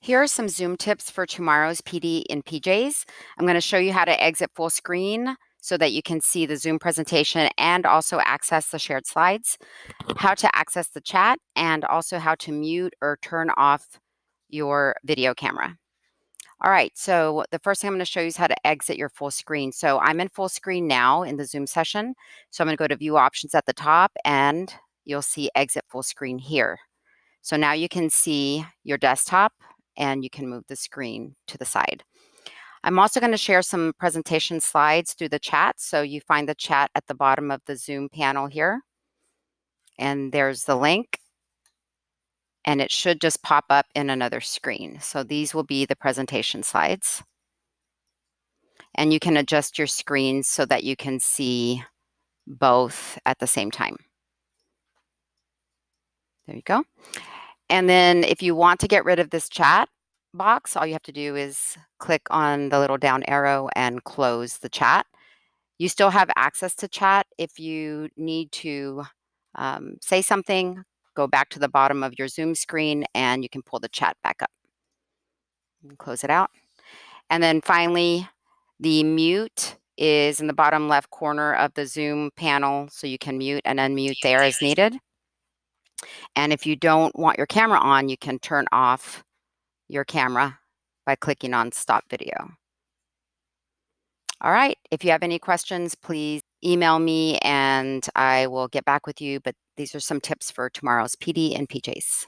Here are some Zoom tips for tomorrow's PD in PJs. I'm going to show you how to exit full screen so that you can see the Zoom presentation and also access the shared slides, how to access the chat, and also how to mute or turn off your video camera. All right, so the first thing I'm going to show you is how to exit your full screen. So I'm in full screen now in the Zoom session. So I'm going to go to view options at the top and you'll see exit full screen here. So now you can see your desktop and you can move the screen to the side. I'm also going to share some presentation slides through the chat. So you find the chat at the bottom of the Zoom panel here. And there's the link. And it should just pop up in another screen. So these will be the presentation slides. And you can adjust your screens so that you can see both at the same time. There you go. And then if you want to get rid of this chat box, all you have to do is click on the little down arrow and close the chat. You still have access to chat. If you need to um, say something, go back to the bottom of your Zoom screen and you can pull the chat back up. Close it out. And then finally, the mute is in the bottom left corner of the Zoom panel, so you can mute and unmute there as needed. And if you don't want your camera on, you can turn off your camera by clicking on stop video. All right, if you have any questions, please email me and I will get back with you. But these are some tips for tomorrow's PD and PJs.